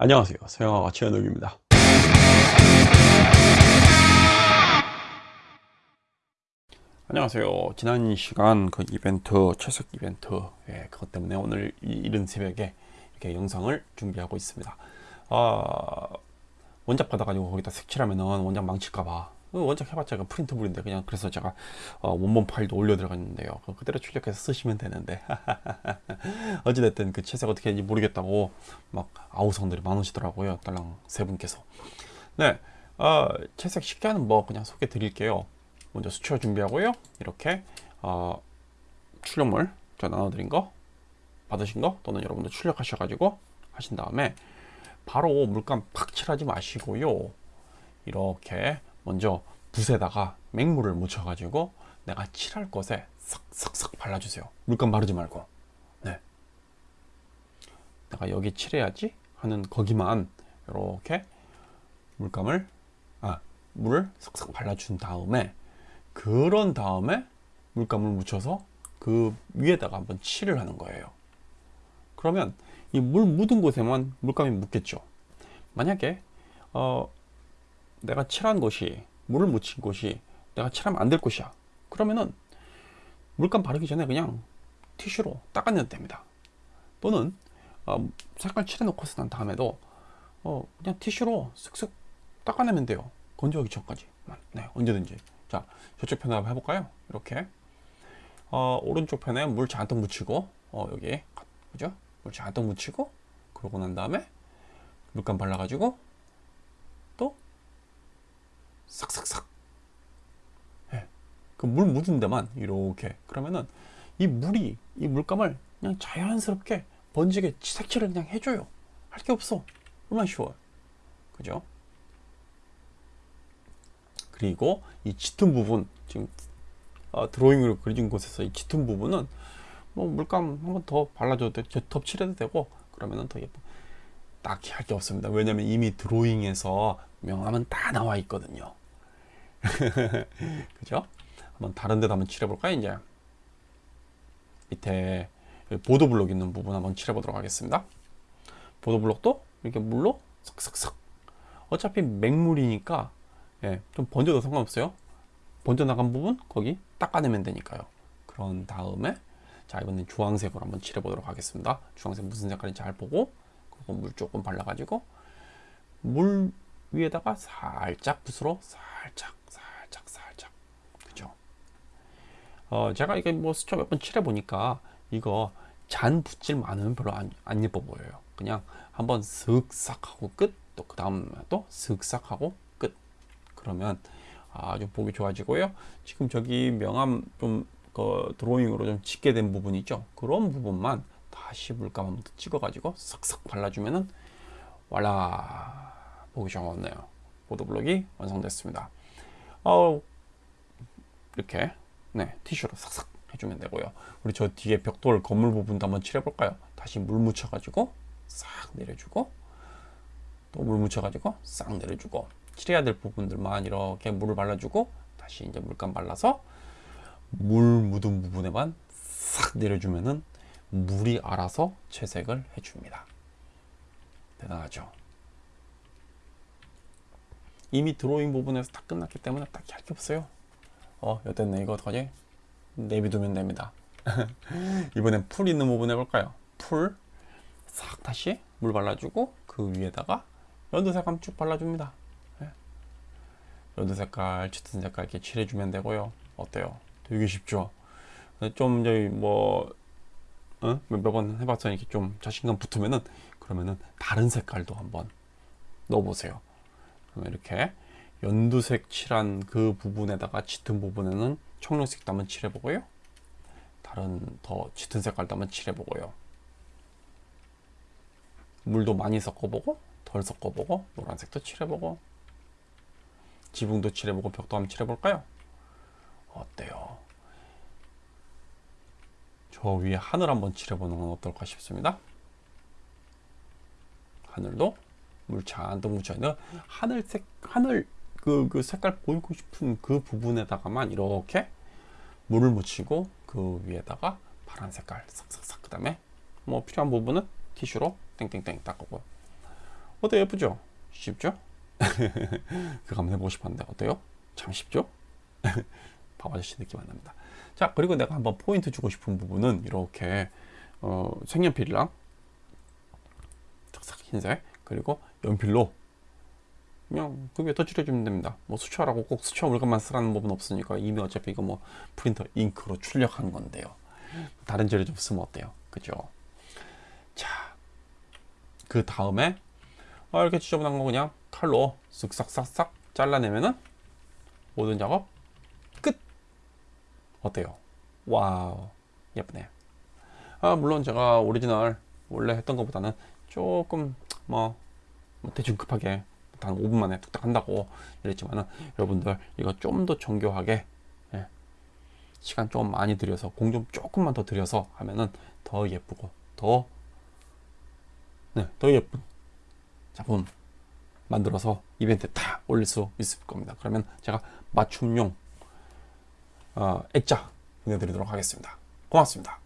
안녕하세요. 서영아가 최현욱입니다. 안녕하세요. 지난 시간 그 이벤트 채색 이벤트 예, 그것 때문에 오늘 이른 새벽에 이렇게 영상을 준비하고 있습니다. 아, 원작 받아가지고 거기다 색칠하면은 원작 망칠까봐 그 원작 해봤자 그 프린터블인데 그냥 그래서 제가 어, 원본 파일도 올려 들어갔는데요. 그대로 출력해서 쓰시면 되는데. 어찌됐든 그 채색 어떻게 했는지 모르겠다고 막 아우성들이 많으시더라고요 딸랑 세 분께서. 네 어, 채색 쉽게 하는 법 그냥 소개 드릴게요. 먼저 수초 준비하고요. 이렇게 어, 출력물 제가 나눠드린 거 받으신 거 또는 여러분들 출력하셔가지고 하신 다음에 바로 물감 팍 칠하지 마시고요. 이렇게 먼저 붓에다가 맹물을 묻혀 가지고 내가 칠할 것에 싹싹싹 발라주세요. 물감 바르지 말고. 네. 내가 여기 칠해야지 하는 거기만 이렇게 물감을 아 물을 싹싹 발라준 다음에 그런 다음에 물감을 묻혀서 그 위에다가 한번 칠을 하는 거예요. 그러면 이 물 묻은 곳에만 물감이 묻겠죠. 만약에 어 내가 칠한 곳이 물을 묻힌 곳이 내가 칠하면 안 될 곳이야. 그러면은 물감 바르기 전에 그냥 티슈로 닦아내도 됩니다. 또는 어, 색깔 칠해 놓고서 난 다음에도 어, 그냥 티슈로 쓱쓱 닦아내면 돼요. 건조하기 전까지 네 언제든지. 자 저쪽 편에 한번 해볼까요? 이렇게. 어, 오른쪽 편에 물 잔뜩 묻히고 어, 여기 그죠? 물 잔뜩 묻히고 그러고 난 다음에 물감 발라 가지고 또 싹싹싹 예. 그 물 묻은 데만 이렇게. 그러면은 이 물이 이 물감을 그냥 자연스럽게 번지게 색칠을 그냥 해줘요. 할 게 없어. 얼마나 쉬워요. 그죠? 그리고 이 짙은 부분 지금 어, 드로잉으로 그려진 곳에서 이 짙은 부분은 뭐 물감 한번 더 발라줘도 돼. 덮칠해도 되고 그러면은 더 예뻐. 딱히 할 게 없습니다. 왜냐면 이미 드로잉에서 명함은 다 나와 있거든요. 그죠? 한번 다른 데도 한번 칠해 볼까요 이제? 밑에 보도 블록 있는 부분 한번 칠해 보도록 하겠습니다. 보도 블록도 이렇게 물로 싹싹싹 어차피 맹물이니까 예, 좀 번져도 상관없어요. 번져 나간 부분 거기 닦아내면 되니까요. 그런 다음에 자 이번엔 주황색으로 한번 칠해 보도록 하겠습니다. 주황색 무슨 색깔인지 잘 보고 그리고 물 조금 발라 가지고 물 위에다가 살짝 붓으로 살짝 살짝 그죠 어 제가 이게 뭐 스쳐 몇번 칠해 보니까 이거 잔 붓질 많으면 별로 안, 안 예뻐 보여요. 그냥 한번 슥싹 하고 끝 또 그 다음 또 슥싹 하고 끝. 그러면 아주 보기 좋아지고요. 지금 저기 명암 좀 그 드로잉으로 좀 짙게 된 부분 있죠? 그런 부분만 다시 물감 한번 찍어 가지고 싹싹 발라주면은 voilà 보기 좋네요. 보도블록이 완성됐습니다. 어, 이렇게 네 티슈로 싹싹 해주면 되고요. 우리 저 뒤에 벽돌 건물 부분도 한번 칠해 볼까요? 다시 물 묻혀 가지고 싹 내려주고 또 물 묻혀 가지고 싹 내려주고 칠해야 될 부분들만 이렇게 물을 발라주고 다시 이제 물감 발라서 물 묻은 부분에만 싹 내려주면은 물이 알아서 채색을 해줍니다. 대단하죠? 이미 드로잉 부분에서 다 끝났기 때문에 딱히 할 게 없어요 어 여됐네 이거 어떡하지 내비두면 됩니다. 이번엔 풀 있는 부분 해볼까요? 풀 싹 다시 물 발라주고 그 위에다가 연두색 한번 쭉 발라줍니다. 네. 연두 색깔 짙은 색깔 이렇게 칠해주면 되고요. 어때요? 되게 쉽죠? 좀 저희 뭐 어? 몇번 해봤더니 이렇게 좀 자신감 붙으면은 그러면은 다른 색깔도 한번 넣어보세요. 그러면 이렇게 연두색 칠한 그 부분에다가 짙은 부분에는 청록색도 한번 칠해보고요 다른 더 짙은 색깔도 한번 칠해보고요 물도 많이 섞어보고 덜 섞어보고 노란색도 칠해보고 지붕도 칠해보고 벽도 한번 칠해볼까요? 어때요? 저 위에 하늘 한번 칠해보는 건 어떨까 싶습니다 하늘도 물 잔뜩 묻혀있는 하늘색 하늘 그, 그 색깔 보이고 싶은 그 부분에다가만 이렇게 물을 묻히고 그 위에다가 파란 색깔 싹싹싹 그 다음에 뭐 필요한 부분은 티슈로 땡땡땡 닦고 어때요? 예쁘죠? 쉽죠? 그거 한번 해보고 싶었는데 어때요? 참 쉽죠? 밥 아저씨 느낌 안 납니다. 자 그리고 내가 한번 포인트 주고 싶은 부분은 이렇게 어, 색연필이랑 흰색 그리고 연필로 그냥 그게 덧칠해주면 됩니다. 뭐 수채화라고 꼭 수채화 물감만 쓰라는 법은 없으니까 이미 어차피 이거 뭐 프린터 잉크로 출력한 건데요. 다른 재료 좀 쓰면 어때요? 그죠? 자, 그 다음에 아, 이렇게 지저분한 거 그냥 칼로 쓱싹싹싹 잘라내면은 모든 작업 끝. 어때요? wow, 예쁘네. 아, 물론 제가 오리지널 원래 했던 것보다는 조금 뭐, 뭐 대충 급하게 한 5분 만에 뚝딱 한다고 이랬지만은 여러분들 이거 좀 더 정교하게 예, 시간 좀 많이 들여서 공 좀 조금만 더 들여서 하면은 더 예쁘고 더 네, 더 예쁜 작품 만들어서 이벤트 다 올릴 수 있을 겁니다. 그러면 제가 맞춤용 어, 액자 보내드리도록 하겠습니다. 고맙습니다.